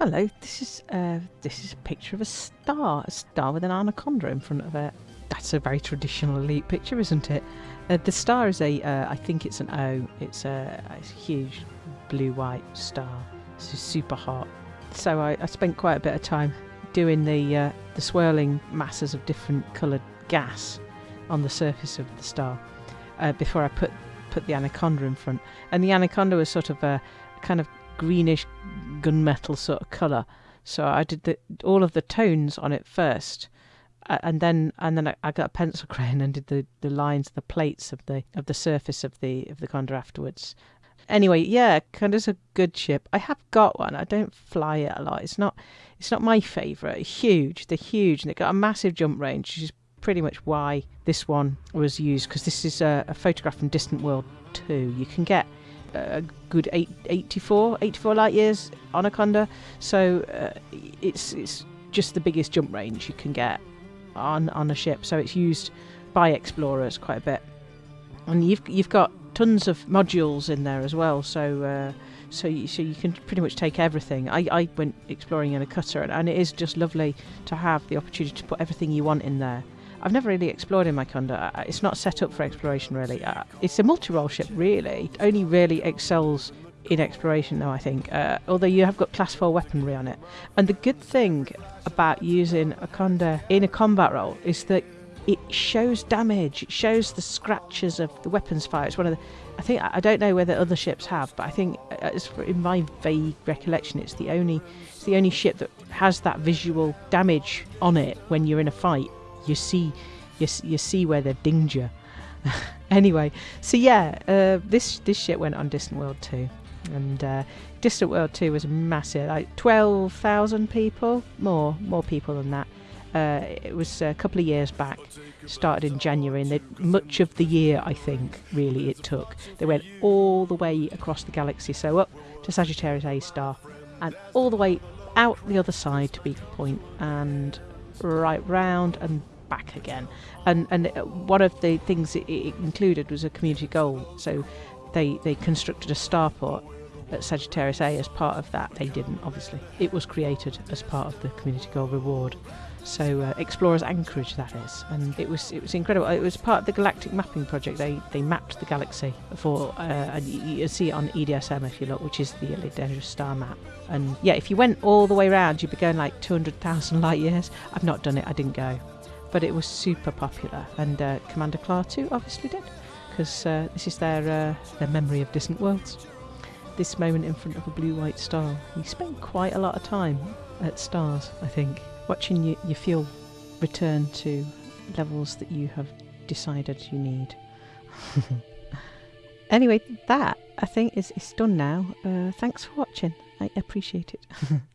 Hello, this is uh, this is a picture of a star, a star with an anaconda in front of it. That's a very traditional elite picture, isn't it? Uh, the star is a, uh, I think it's an O. It's a, a huge blue-white star. It's super hot. So I, I spent quite a bit of time doing the uh, the swirling masses of different coloured gas on the surface of the star uh, before I put put the anaconda in front. And the anaconda was sort of a kind of greenish gunmetal sort of colour. So I did the, all of the tones on it first, and then and then I, I, got a pencil crayon and did the, the lines, the plates of the of the surface of the of the conda afterwards. Anyway, yeah, Conda's a good ship. I have got one. I don't fly it a lot. It's not it's not my favourite. Huge, they're huge, and they got a massive jump range, which is pretty much why this one was used because this is a, a photograph from Distant World 2. You can get a good eight, 84, 84 light years on a Conda. So uh, it's it's just the biggest jump range you can get on on a ship. So it's used by explorers quite a bit, and you've you've got tons of modules in there as well. So. Uh, so you, so you can pretty much take everything. I, I went exploring in a cutter, and, and it is just lovely to have the opportunity to put everything you want in there. I've never really explored in my Conda. It's not set up for exploration really. Uh, it's a multi-role ship really. It only really excels in exploration though I think. Uh, although you have got class 4 weaponry on it. And the good thing about using a Conda in a combat role is that it shows damage. It shows the scratches of the weapons fire. It's one of the I think I don't know whether other ships have, but I think uh, in my vague recollection, it's the only it's the only ship that has that visual damage on it when you're in a fight you see you, you see where they've anyway, so yeah, uh, this this shit went on Distant World 2. And uh, Distant World 2 was massive, like 12,000 people, more more people than that. Uh, it was a couple of years back, started in January, and they, much of the year, I think, really it took. They went all the way across the galaxy, so up to Sagittarius A star, and all the way out the other side to Beagle Point, and right round and back again. And and one of the things it, included was a community goal. So they they constructed a starport at Sagittarius A as part of that. They didn't, obviously. It was created as part of the community goal reward. So uh, Explorers Anchorage, that is, and it was it was incredible. It was part of the Galactic Mapping Project. They they mapped the galaxy for, uh, and you, see it on EDSM if you look, which is the Dangerous Star map. And yeah, if you went all the way around, you'd be going like 200,000 light years. I've not done it. I didn't go but it was super popular, and uh, Commander too, obviously did, because uh, this is their uh, their memory of distant worlds. This moment in front of a blue-white star. We spent quite a lot of time at stars, I think, watching you, your fuel return to levels that you have decided you need. anyway, that I think is, is done now. Uh, thanks for watching. I appreciate it.